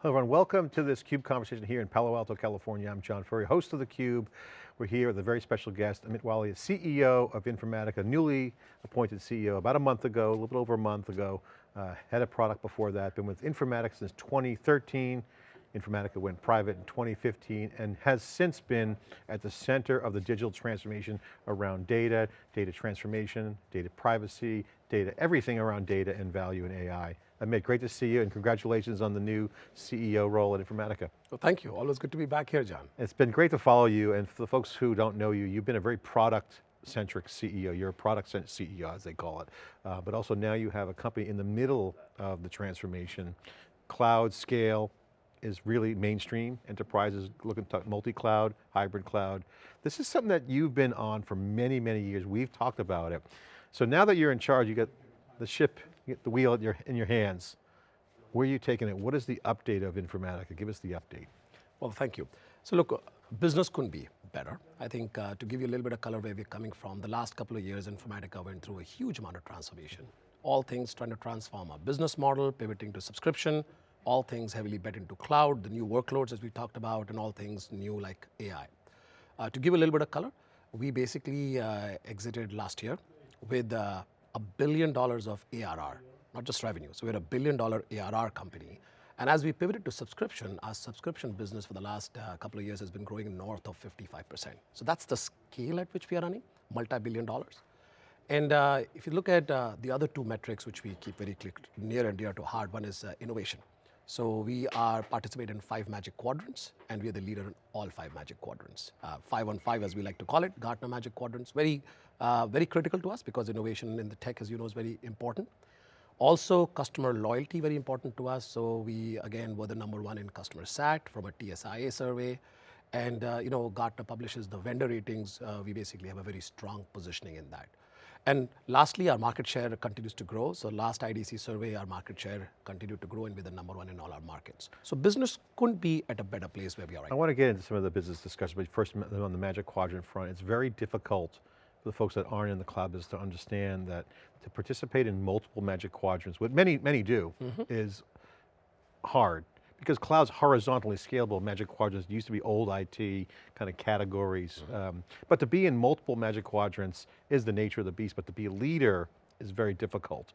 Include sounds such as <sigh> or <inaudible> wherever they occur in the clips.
Hello everyone, welcome to this CUBE conversation here in Palo Alto, California. I'm John Furrier, host of theCUBE. We're here with a very special guest, Amit Walia, CEO of Informatica, newly appointed CEO about a month ago, a little bit over a month ago. Uh, head of product before that, been with Informatica since 2013. Informatica went private in 2015 and has since been at the center of the digital transformation around data, data transformation, data privacy, data, everything around data and value in AI. Amit, great to see you and congratulations on the new CEO role at Informatica. Well, thank you, always good to be back here, John. It's been great to follow you and for the folks who don't know you, you've been a very product centric CEO. You're a product centric CEO as they call it. Uh, but also now you have a company in the middle of the transformation. Cloud scale, is really mainstream. Enterprises looking to multi-cloud, hybrid cloud. This is something that you've been on for many, many years. We've talked about it. So now that you're in charge, you get the ship, the wheel in your, in your hands. Where are you taking it? What is the update of Informatica? Give us the update. Well, thank you. So look, business couldn't be better. I think uh, to give you a little bit of color where we're coming from, the last couple of years, Informatica went through a huge amount of transformation. All things trying to transform our business model, pivoting to subscription, all things heavily bet into cloud, the new workloads as we talked about, and all things new like AI. Uh, to give a little bit of color, we basically uh, exited last year with uh, a billion dollars of ARR, not just revenue. So we're a billion dollar ARR company. And as we pivoted to subscription, our subscription business for the last uh, couple of years has been growing north of 55%. So that's the scale at which we are running, multi-billion dollars. And uh, if you look at uh, the other two metrics, which we keep very near and dear to heart, one is uh, innovation. So we are participate in five magic quadrants and we are the leader in all five magic quadrants. Uh, five on five as we like to call it, Gartner magic quadrants, very, uh, very critical to us because innovation in the tech as you know is very important. Also customer loyalty very important to us. So we again were the number one in customer sat from a TSIA survey. And uh, you know, Gartner publishes the vendor ratings. Uh, we basically have a very strong positioning in that. And lastly, our market share continues to grow. So last IDC survey, our market share continued to grow and we're the number one in all our markets. So business couldn't be at a better place where we are right I want to get into some of the business discussion, but first on the Magic Quadrant front, it's very difficult for the folks that aren't in the cloud business to understand that to participate in multiple Magic Quadrants, what many, many do, mm -hmm. is hard because cloud's horizontally scalable, Magic Quadrants used to be old IT kind of categories. Mm -hmm. um, but to be in multiple Magic Quadrants is the nature of the beast, but to be a leader is very difficult.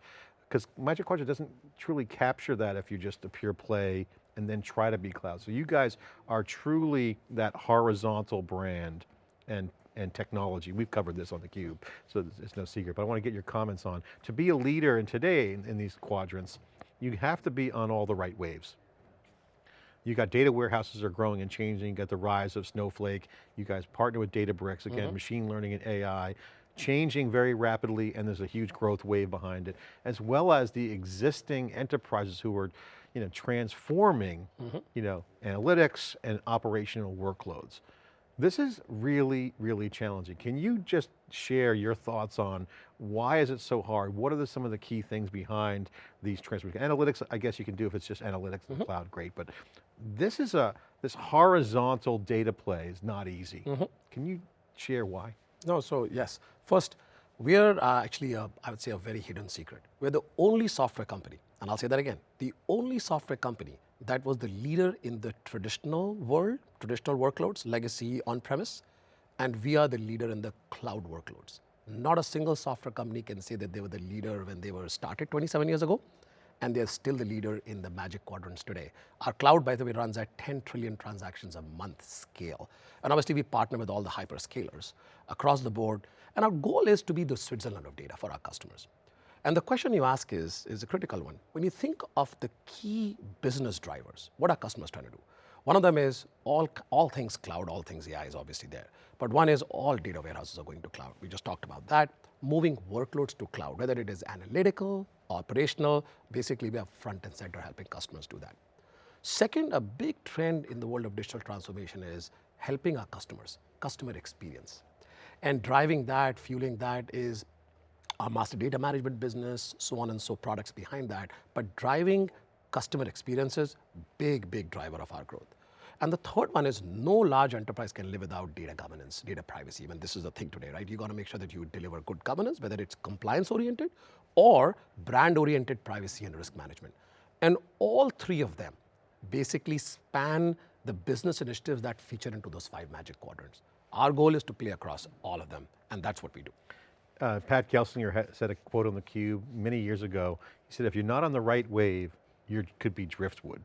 Because Magic Quadrant doesn't truly capture that if you're just a pure play and then try to be cloud. So you guys are truly that horizontal brand and and technology. We've covered this on theCUBE, so it's no secret, but I want to get your comments on. To be a leader in today in, in these quadrants, you have to be on all the right waves. You got data warehouses are growing and changing, you got the rise of Snowflake, you guys partner with Databricks, again, mm -hmm. machine learning and AI, changing very rapidly and there's a huge growth wave behind it, as well as the existing enterprises who are you know, transforming mm -hmm. you know, analytics and operational workloads. This is really, really challenging. Can you just share your thoughts on why is it so hard? What are the, some of the key things behind these transformations? Analytics, I guess you can do if it's just analytics in mm -hmm. the cloud, great, but this is a, this horizontal data play is not easy. Mm -hmm. Can you share why? No, so yes. First, we're uh, actually, a, I would say a very hidden secret. We're the only software company, and I'll say that again, the only software company that was the leader in the traditional world, traditional workloads, legacy on-premise, and we are the leader in the cloud workloads. Not a single software company can say that they were the leader when they were started 27 years ago, and they're still the leader in the magic quadrants today. Our cloud, by the way, runs at 10 trillion transactions a month scale. And obviously we partner with all the hyperscalers across the board. And our goal is to be the Switzerland of data for our customers. And the question you ask is, is a critical one. When you think of the key business drivers, what are customers trying to do? One of them is all, all things cloud, all things AI is obviously there. But one is all data warehouses are going to cloud. We just talked about that. Moving workloads to cloud, whether it is analytical, operational, basically we are front and center helping customers do that. Second, a big trend in the world of digital transformation is helping our customers, customer experience. And driving that, fueling that is our master data management business, so on and so products behind that, but driving customer experiences, big, big driver of our growth. And the third one is no large enterprise can live without data governance, data privacy. I mean, this is the thing today, right? You got to make sure that you deliver good governance, whether it's compliance oriented or brand oriented privacy and risk management. And all three of them basically span the business initiatives that feature into those five magic quadrants. Our goal is to play across all of them, and that's what we do. Uh, Pat Gelsinger said a quote on theCUBE many years ago. He said, if you're not on the right wave, you could be driftwood,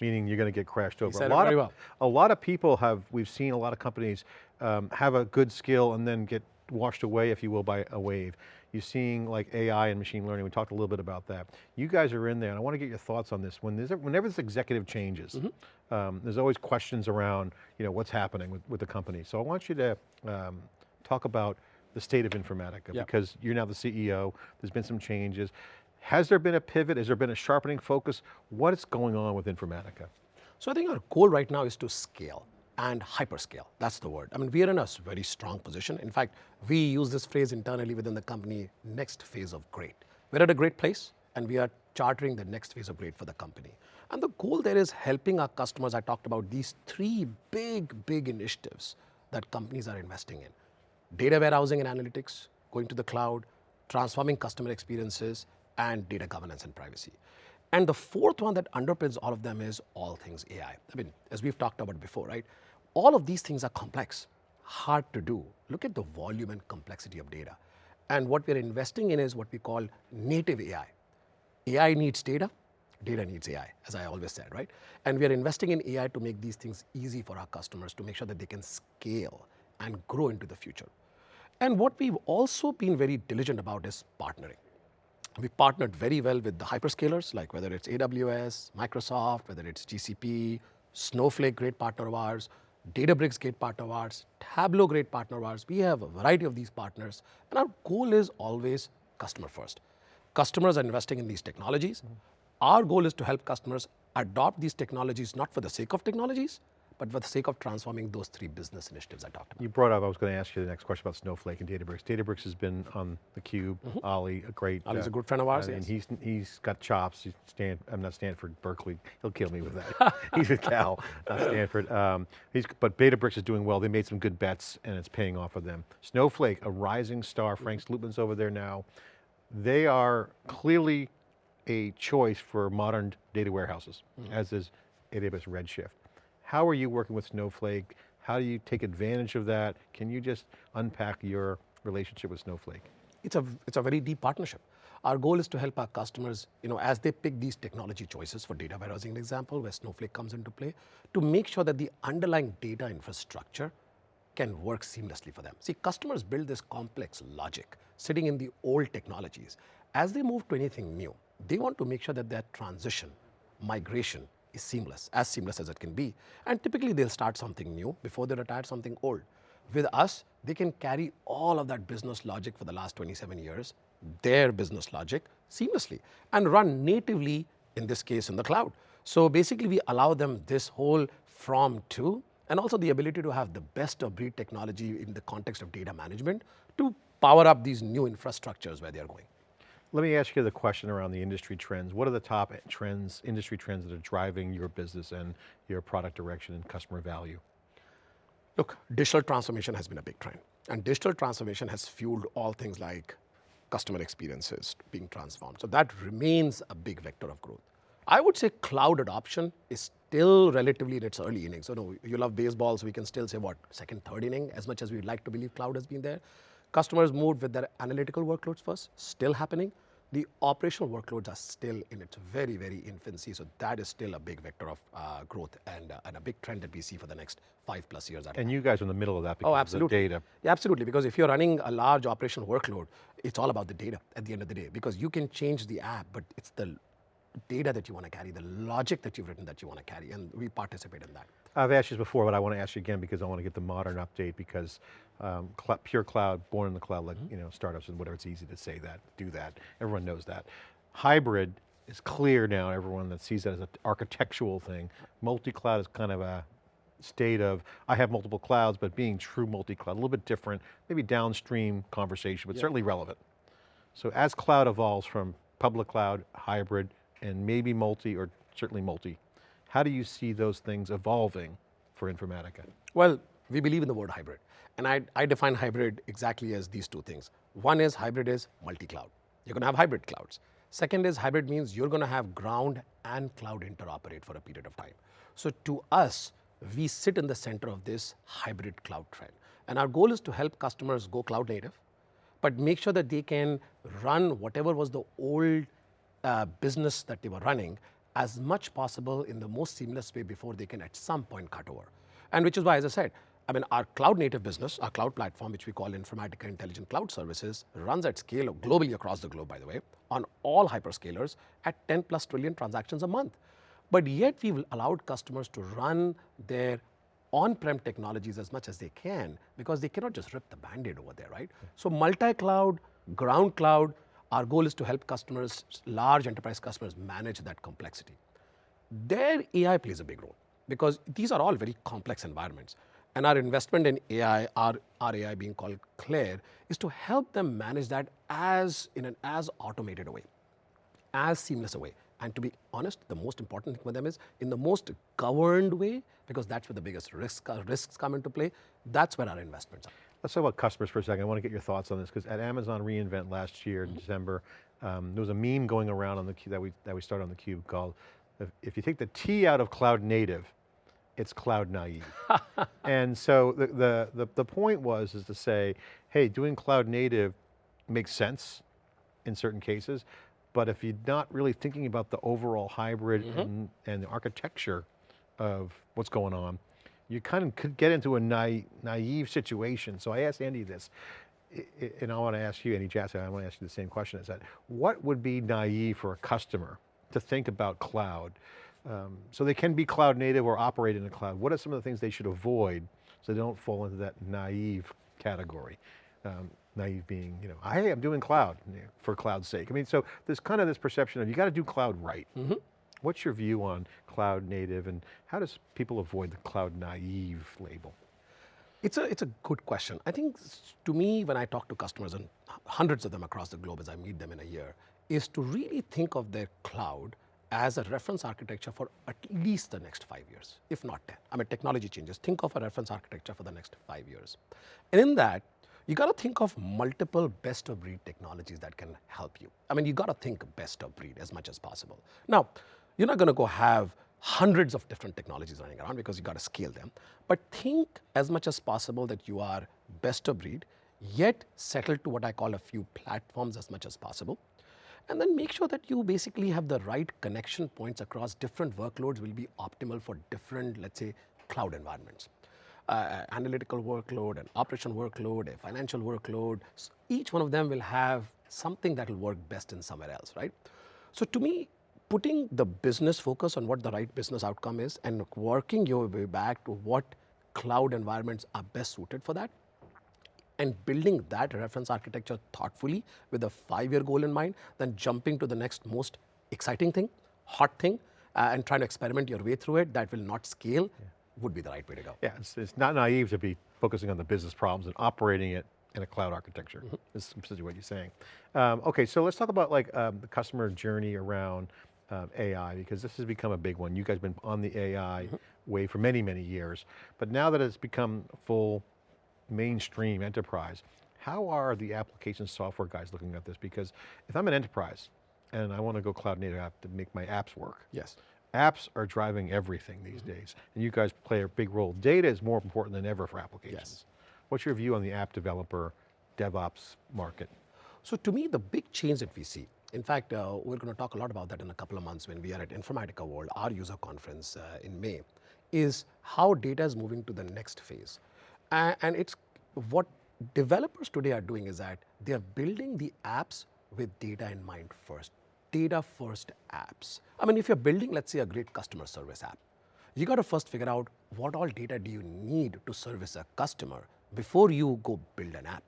meaning you're going to get crashed over. A lot it very of, well. A lot of people have, we've seen a lot of companies um, have a good skill and then get washed away, if you will, by a wave. You're seeing like AI and machine learning, we talked a little bit about that. You guys are in there, and I want to get your thoughts on this. When there's, whenever this executive changes, mm -hmm. um, there's always questions around you know, what's happening with, with the company. So I want you to um, talk about the state of Informatica, yep. because you're now the CEO, there's been some changes. Has there been a pivot? Has there been a sharpening focus? What is going on with Informatica? So I think our goal right now is to scale and hyperscale, that's the word. I mean, we are in a very strong position. In fact, we use this phrase internally within the company, next phase of great. We're at a great place and we are chartering the next phase of great for the company. And the goal there is helping our customers, I talked about these three big, big initiatives that companies are investing in. Data warehousing and analytics, going to the cloud, transforming customer experiences, and data governance and privacy. And the fourth one that underpins all of them is all things AI. I mean, as we've talked about before, right? All of these things are complex, hard to do. Look at the volume and complexity of data. And what we're investing in is what we call native AI. AI needs data, data needs AI, as I always said, right? And we are investing in AI to make these things easy for our customers to make sure that they can scale and grow into the future. And what we've also been very diligent about is partnering. We partnered very well with the hyperscalers, like whether it's AWS, Microsoft, whether it's GCP, Snowflake, great partner of ours, Databricks, great partner of ours, Tableau, great partner of ours. We have a variety of these partners, and our goal is always customer first. Customers are investing in these technologies. Mm -hmm. Our goal is to help customers adopt these technologies not for the sake of technologies, but for the sake of transforming those three business initiatives I talked about. You brought up, I was going to ask you the next question about Snowflake and Databricks. Databricks has been on the cube. mm -hmm. Ali, a great- Ali's uh, a good friend of ours, uh, yes. And he's, he's got chops, he's Stan, I'm not Stanford, Berkeley, he'll kill me with that. <laughs> he's a Cal, not Stanford. Um, he's, but Databricks is doing well, they made some good bets and it's paying off for them. Snowflake, a rising star, Frank Slootman's over there now. They are clearly a choice for modern data warehouses, mm -hmm. as is AWS Redshift. How are you working with Snowflake? How do you take advantage of that? Can you just unpack your relationship with Snowflake? It's a, it's a very deep partnership. Our goal is to help our customers, you know, as they pick these technology choices for data warehousing, an example, where Snowflake comes into play, to make sure that the underlying data infrastructure can work seamlessly for them. See, customers build this complex logic sitting in the old technologies. As they move to anything new, they want to make sure that that transition, migration, is seamless, as seamless as it can be. And typically they'll start something new before they retire something old. With us, they can carry all of that business logic for the last 27 years, their business logic, seamlessly, and run natively, in this case, in the cloud. So basically we allow them this whole from to, and also the ability to have the best of breed technology in the context of data management to power up these new infrastructures where they're going. Let me ask you the question around the industry trends. What are the top trends, industry trends that are driving your business and your product direction and customer value? Look, digital transformation has been a big trend. And digital transformation has fueled all things like customer experiences being transformed. So that remains a big vector of growth. I would say cloud adoption is still relatively in its early innings. So no, you love baseball, so we can still say what, second, third inning, as much as we'd like to believe cloud has been there. Customers moved with their analytical workloads first, still happening. The operational workloads are still in its very, very infancy, so that is still a big vector of uh, growth and, uh, and a big trend that we see for the next five plus years. And you guys are in the middle of that because oh, absolutely. of the data. Yeah, absolutely, because if you're running a large operational workload, it's all about the data at the end of the day, because you can change the app, but it's the data that you want to carry, the logic that you've written that you want to carry, and we participate in that. I've asked you this before, but I want to ask you again because I want to get the modern update because um, cl pure cloud, born in the cloud, like mm -hmm. you know, startups and whatever, it's easy to say that, do that. Everyone knows that. Hybrid is clear now, everyone that sees that as an architectural thing. Multi-cloud is kind of a state of, I have multiple clouds, but being true multi-cloud, a little bit different, maybe downstream conversation, but certainly relevant. So as cloud evolves from public cloud, hybrid, and maybe multi or certainly multi. How do you see those things evolving for Informatica? Well, we believe in the word hybrid. And I, I define hybrid exactly as these two things. One is hybrid is multi-cloud. You're going to have hybrid clouds. Second is hybrid means you're going to have ground and cloud interoperate for a period of time. So to us, we sit in the center of this hybrid cloud trend. And our goal is to help customers go cloud native, but make sure that they can run whatever was the old uh, business that they were running as much possible in the most seamless way before they can at some point cut over. And which is why, as I said, I mean, our cloud native business, our cloud platform, which we call Informatica Intelligent Cloud Services, runs at scale globally across the globe, by the way, on all hyperscalers at 10 plus trillion transactions a month. But yet we've allowed customers to run their on-prem technologies as much as they can because they cannot just rip the band-aid over there, right? So multi-cloud, ground cloud, our goal is to help customers, large enterprise customers manage that complexity. There AI plays a big role because these are all very complex environments. And our investment in AI, our, our AI being called Claire, is to help them manage that as in an as automated a way, as seamless a way. And to be honest, the most important thing for them is in the most governed way, because that's where the biggest risk, uh, risks come into play. That's where our investments are. Let's talk about customers for a second. I want to get your thoughts on this because at Amazon reInvent last year in December, um, there was a meme going around on the that we that we started on the cube called, if, if you take the T out of cloud native, it's cloud naive. <laughs> and so the, the, the, the point was is to say, hey, doing cloud native makes sense in certain cases, but if you're not really thinking about the overall hybrid mm -hmm. and, and, the architecture of what's going on, you kind of could get into a naive, naive situation. So I asked Andy this, and I want to ask you, Andy Jassy, I want to ask you the same question, is that what would be naive for a customer to think about cloud? Um, so they can be cloud native or operate in the cloud. What are some of the things they should avoid so they don't fall into that naive category? Um, naive being, you know, hey, I'm doing cloud for cloud's sake. I mean, so there's kind of this perception of you got to do cloud right. Mm -hmm. What's your view on cloud native and how does people avoid the cloud naive label? It's a, it's a good question. I think to me, when I talk to customers and hundreds of them across the globe as I meet them in a year, is to really think of their cloud as a reference architecture for at least the next five years, if not 10. I mean, technology changes. Think of a reference architecture for the next five years. And in that, you got to think of multiple best of breed technologies that can help you. I mean, you got to think best of breed as much as possible. Now, you're not going to go have hundreds of different technologies running around because you got to scale them. But think as much as possible that you are best of breed, yet settle to what I call a few platforms as much as possible. And then make sure that you basically have the right connection points across different workloads will be optimal for different, let's say, cloud environments. Uh, analytical workload, an operation workload, a financial workload, each one of them will have something that will work best in somewhere else, right? So to me, putting the business focus on what the right business outcome is and working your way back to what cloud environments are best suited for that and building that reference architecture thoughtfully with a five-year goal in mind, then jumping to the next most exciting thing, hot thing, uh, and trying to experiment your way through it that will not scale yeah. would be the right way to go. Yeah, it's, it's, not naive to be focusing on the business problems and operating it in a cloud architecture, mm -hmm. is essentially what you're saying. Um, okay, so let's talk about like um, the customer journey around um, AI because this has become a big one. You guys have been on the AI mm -hmm. wave for many, many years, but now that it's become full mainstream enterprise, how are the application software guys looking at this? Because if I'm an enterprise and I want to go cloud native app to make my apps work. Yes. Apps are driving everything these mm -hmm. days, and you guys play a big role. Data is more important than ever for applications. Yes. What's your view on the app developer, DevOps market? So to me, the big change that we see in fact, uh, we're going to talk a lot about that in a couple of months when we are at Informatica World, our user conference uh, in May, is how data is moving to the next phase. Uh, and it's what developers today are doing is that they're building the apps with data in mind first, data first apps. I mean, if you're building, let's say, a great customer service app, you got to first figure out what all data do you need to service a customer before you go build an app.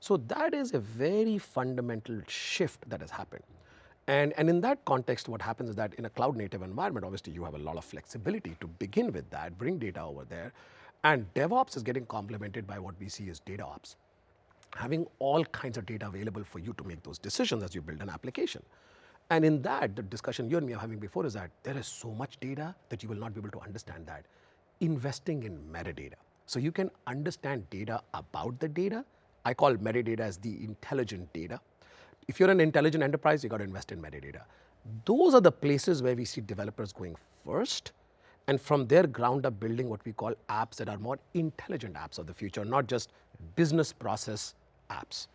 So that is a very fundamental shift that has happened. And, and in that context, what happens is that in a cloud native environment, obviously you have a lot of flexibility to begin with that, bring data over there. And DevOps is getting complemented by what we see as data ops. Having all kinds of data available for you to make those decisions as you build an application. And in that, the discussion you and me are having before is that there is so much data that you will not be able to understand that. Investing in metadata. So you can understand data about the data I call metadata as the intelligent data. if you're an intelligent enterprise, you got to invest in metadata. Those are the places where we see developers going first, and from there ground up building what we call apps that are more intelligent apps of the future, not just business process apps.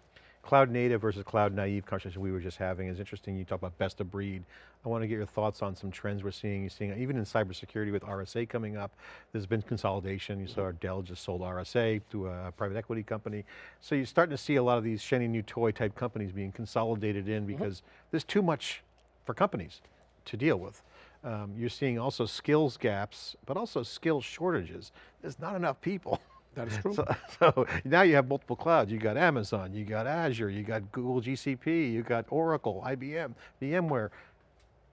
Cloud native versus cloud naive conversation we were just having is interesting. You talk about best of breed. I want to get your thoughts on some trends we're seeing. You're seeing even in cybersecurity with RSA coming up, there's been consolidation. You saw Dell just sold RSA to a private equity company. So you're starting to see a lot of these shiny new toy type companies being consolidated in because mm -hmm. there's too much for companies to deal with. Um, you're seeing also skills gaps, but also skill shortages. There's not enough people. <laughs> That is <laughs> true. So, so, now you have multiple clouds. You got Amazon, you got Azure, you got Google GCP, you got Oracle, IBM, VMware.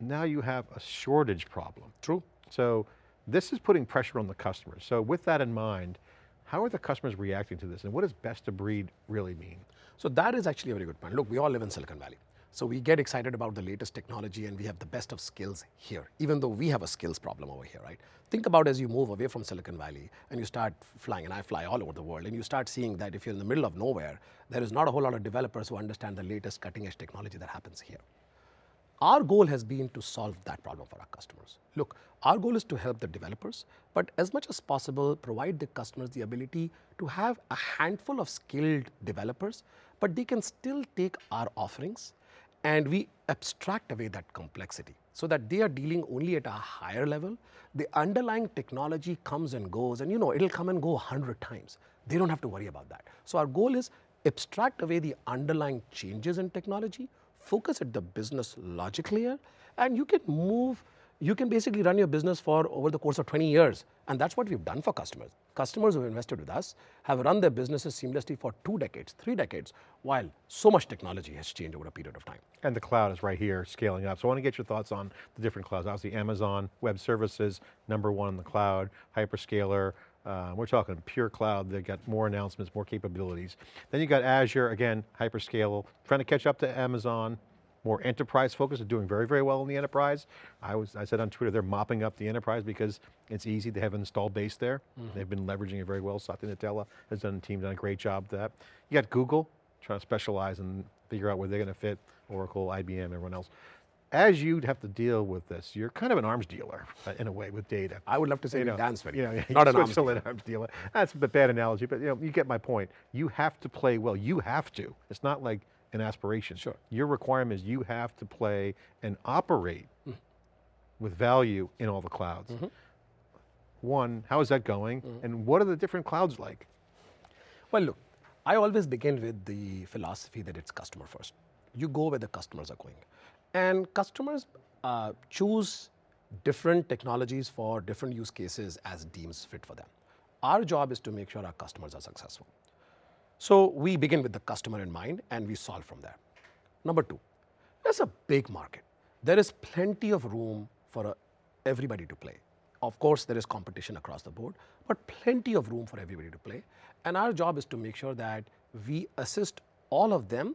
Now you have a shortage problem. True. So this is putting pressure on the customers. So with that in mind, how are the customers reacting to this and what does best of breed really mean? So that is actually a very good point. Look, we all live in Silicon Valley. So we get excited about the latest technology and we have the best of skills here, even though we have a skills problem over here, right? Think about as you move away from Silicon Valley and you start flying, and I fly all over the world, and you start seeing that if you're in the middle of nowhere, there is not a whole lot of developers who understand the latest cutting edge technology that happens here. Our goal has been to solve that problem for our customers. Look, our goal is to help the developers, but as much as possible, provide the customers the ability to have a handful of skilled developers, but they can still take our offerings and we abstract away that complexity so that they are dealing only at a higher level. The underlying technology comes and goes and you know it'll come and go a hundred times. They don't have to worry about that. So our goal is abstract away the underlying changes in technology, focus at the business logic layer and you can move you can basically run your business for over the course of 20 years. And that's what we've done for customers. Customers who have invested with us have run their businesses seamlessly for two decades, three decades, while so much technology has changed over a period of time. And the cloud is right here scaling up. So I want to get your thoughts on the different clouds. Obviously Amazon Web Services, number one in the cloud, hyperscaler, uh, we're talking pure cloud, they've got more announcements, more capabilities. Then you got Azure, again, hyperscale, trying to catch up to Amazon, more enterprise focused, are doing very, very well in the enterprise. I was, I said on Twitter, they're mopping up the enterprise because it's easy, they have an installed base there. Mm -hmm. They've been leveraging it very well. Satya Nadella has done, team done a great job with that. You got Google, trying to specialize and figure out where they're going to fit, Oracle, IBM, everyone else. As you have to deal with this, you're kind of an arms dealer uh, in a way with data. I would love to say you know, dance you know, <laughs> not an arms dealer. arms dealer. That's a bad analogy, but you know, you get my point. You have to play well. You have to. It's not like an aspiration. Sure. Your requirement is you have to play and operate mm. with value in all the clouds. Mm -hmm. One, how is that going? Mm -hmm. And what are the different clouds like? Well, look, I always begin with the philosophy that it's customer first. You go where the customers are going. And customers uh, choose different technologies for different use cases as deems fit for them. Our job is to make sure our customers are successful. So we begin with the customer in mind and we solve from there. Number two, there's a big market. There is plenty of room for uh, everybody to play. Of course, there is competition across the board, but plenty of room for everybody to play. And our job is to make sure that we assist all of them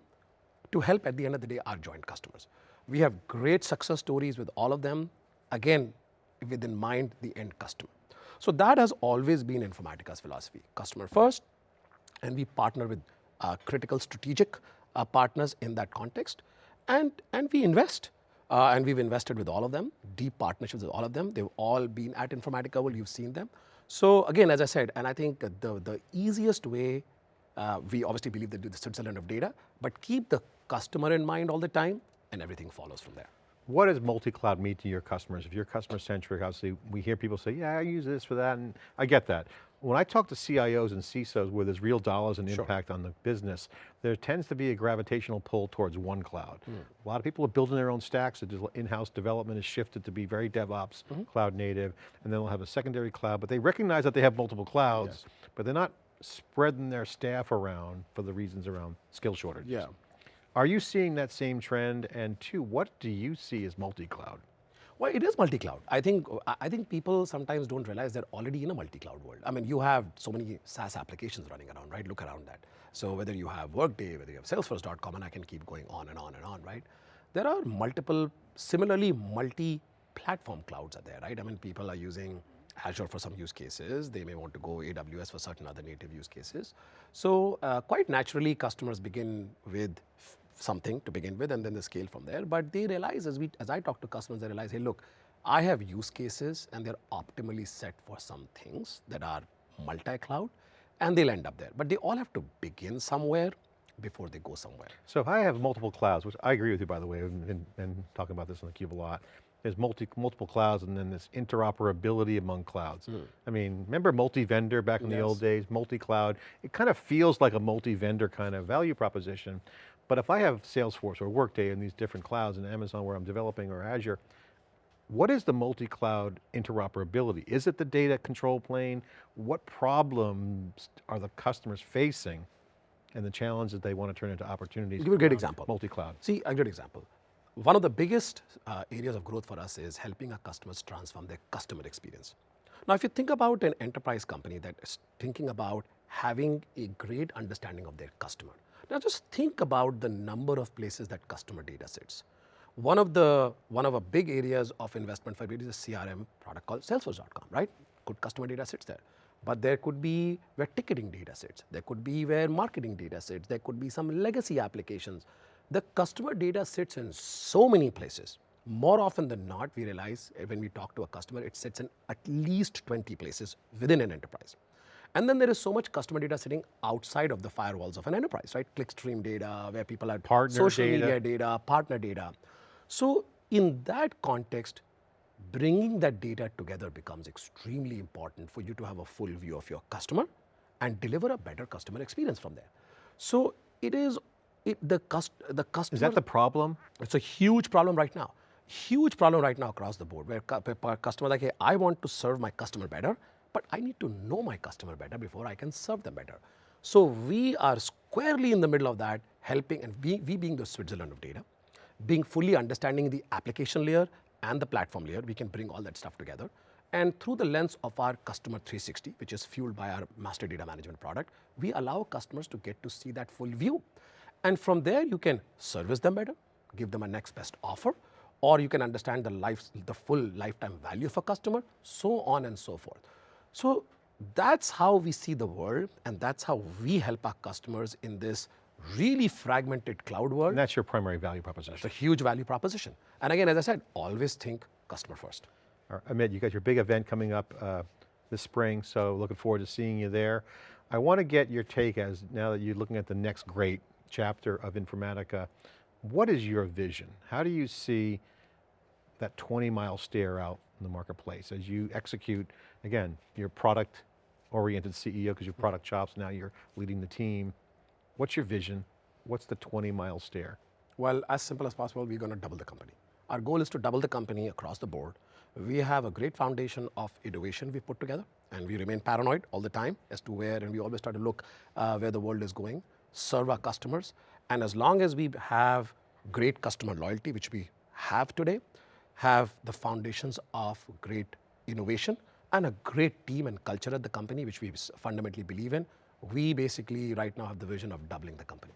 to help at the end of the day our joint customers. We have great success stories with all of them, again, within mind the end customer. So that has always been Informatica's philosophy. Customer first, and we partner with uh, critical strategic uh, partners in that context and, and we invest. Uh, and we've invested with all of them, deep partnerships with all of them. They've all been at Informatica World, you've seen them. So again, as I said, and I think the, the easiest way, uh, we obviously believe that do the Switzerland of data, but keep the customer in mind all the time and everything follows from there. What does multi-cloud mean to your customers? If you're customer centric, obviously we hear people say, yeah, I use this for that, and I get that. When I talk to CIOs and CISOs where there's real dollars and sure. impact on the business, there tends to be a gravitational pull towards one cloud. Mm. A lot of people are building their own stacks, in-house development is shifted to be very DevOps, mm -hmm. cloud native, and then they'll have a secondary cloud, but they recognize that they have multiple clouds, yes. but they're not spreading their staff around for the reasons around skill shortages. Yeah. Are you seeing that same trend? And two, what do you see as multi-cloud? Well, it is multi-cloud. I think I think people sometimes don't realize they're already in a multi-cloud world. I mean, you have so many SaaS applications running around, right? Look around that. So whether you have Workday, whether you have Salesforce.com, and I can keep going on and on and on, right? There are multiple, similarly multi-platform clouds are there, right? I mean, people are using Azure for some use cases. They may want to go AWS for certain other native use cases. So uh, quite naturally, customers begin with something to begin with, and then they scale from there. But they realize as we, as I talk to customers, they realize, hey, look, I have use cases, and they're optimally set for some things that are multi-cloud, and they'll end up there. But they all have to begin somewhere before they go somewhere. So if I have multiple clouds, which I agree with you by the way, and, and, talking about this on theCUBE a lot, there's multi, multiple clouds and then this interoperability among clouds. Hmm. I mean, remember multi-vendor back in the old days, multi-cloud? It kind of feels like a multi-vendor kind of value proposition. But if I have Salesforce or Workday in these different clouds in Amazon where I'm developing or Azure, what is the multi-cloud interoperability? Is it the data control plane? What problems are the customers facing and the challenges they want to turn into opportunities? Give a great example. Multi-cloud. See, a good example. One of the biggest uh, areas of growth for us is helping our customers transform their customer experience. Now, if you think about an enterprise company that is thinking about having a great understanding of their customer, now just think about the number of places that customer data sits. One of the one of our big areas of investment for is a CRM product called Salesforce.com, right? Good customer data sits there. But there could be where ticketing data sits. There could be where marketing data sits. There could be some legacy applications. The customer data sits in so many places. More often than not, we realize when we talk to a customer, it sits in at least 20 places within an enterprise. And then there is so much customer data sitting outside of the firewalls of an enterprise, right? Clickstream data, where people are Partner social data. media data, partner data. So in that context, bringing that data together becomes extremely important for you to have a full view of your customer and deliver a better customer experience from there. So it is it, the cust, the customer Is that the problem? it's a huge problem right now. Huge problem right now across the board where cu- pe- pe- like, hey, I want to serve my customer better, but I need to know my customer better before I can serve them better. So we are squarely in the middle of that, helping, and we, we being the Switzerland of data, being fully understanding the application layer and the platform layer, we can bring all that stuff together. And through the lens of our customer 360, which is fueled by our master data management product, we allow customers to get to see that full view. And from there, you can service them better, give them a next best offer, or you can understand the life, the full lifetime value of a customer, so on and so forth. So that's how we see the world, and that's how we help our customers in this really fragmented cloud world. And that's your primary value proposition. It's a huge value proposition. And again, as I said, always think customer first. All right, Amit, you got your big event coming up uh, this spring, so looking forward to seeing you there. I want to get your take as, now that you're looking at the next great chapter of Informatica, what is your vision? How do you see that 20 mile stare out in the marketplace as you execute, again, your product oriented CEO because you're product chops, now you're leading the team. What's your vision? What's the 20 mile stare? Well, as simple as possible, we're going to double the company. Our goal is to double the company across the board. We have a great foundation of innovation we put together, and we remain paranoid all the time as to where, and we always try to look uh, where the world is going, serve our customers, and as long as we have great customer loyalty, which we have today, have the foundations of great innovation and a great team and culture at the company, which we fundamentally believe in, we basically right now have the vision of doubling the company.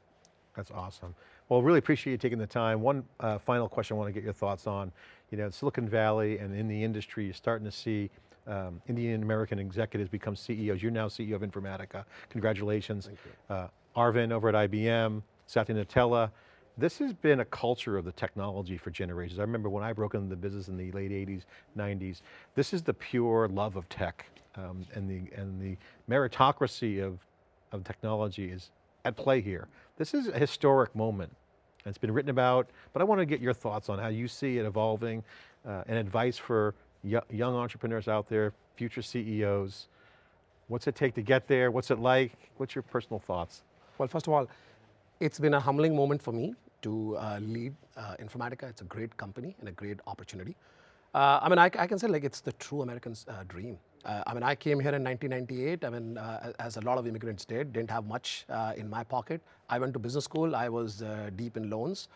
That's awesome. Well, really appreciate you taking the time. One uh, final question I want to get your thoughts on. You know, Silicon Valley and in the industry, you're starting to see um, Indian American executives become CEOs. You're now CEO of Informatica. Congratulations. Thank you. Uh, Arvind over at IBM, Satya Nadella. This has been a culture of the technology for generations. I remember when I broke into the business in the late 80s, 90s, this is the pure love of tech um, and, the, and the meritocracy of, of technology is at play here. This is a historic moment. and It's been written about, but I want to get your thoughts on how you see it evolving uh, and advice for young entrepreneurs out there, future CEOs. What's it take to get there? What's it like? What's your personal thoughts? Well, first of all, it's been a humbling moment for me to uh, lead uh, Informatica. It's a great company and a great opportunity. Uh, I mean, I, I can say like it's the true American's uh, dream. Uh, I mean, I came here in 1998. I mean, uh, as a lot of immigrants did, didn't have much in my pocket. I went to business school. I was deep in loans,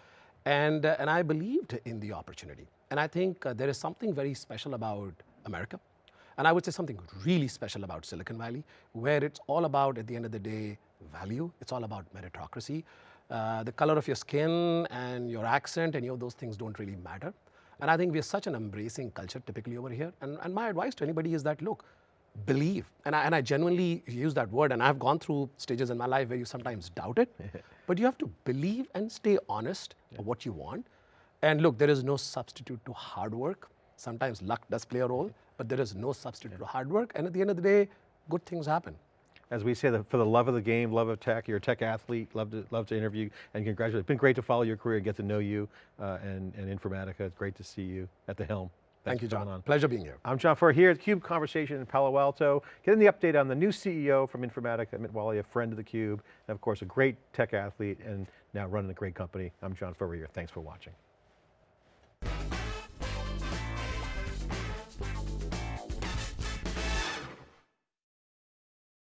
and and I believed in the opportunity. And I think there is something very special about America. And I would say something really special about Silicon Valley, where it's all about, at the end of the day, value. It's all about meritocracy. Uh, the color of your skin and your accent, any of those things don't really matter. And I think we are such an embracing culture typically over here. And, and my advice to anybody is that look, believe. And I, and I genuinely use that word. And I've gone through stages in my life where you sometimes doubt it, <laughs> but you have to believe and stay honest of what you want. And look, there is no substitute to hard work. Sometimes luck does play a role, but there is no substitute to hard work. And at the end of the day, good things happen. As we say, the, for the love of the game, love of tech, you're a tech athlete, love to, love to interview and congratulate. It's been great to follow your career and get to know you uh, and, and Informatica. It's great to see you at the helm. Thank you, John. on. Pleasure being here. I'm John Furrier here at CUBE Conversation in Palo Alto, getting the update on the new CEO from Informatica, Amit Walia, a friend of the Cube, and of course a great tech athlete and now running a great company. I'm John Furrier, thanks for watching.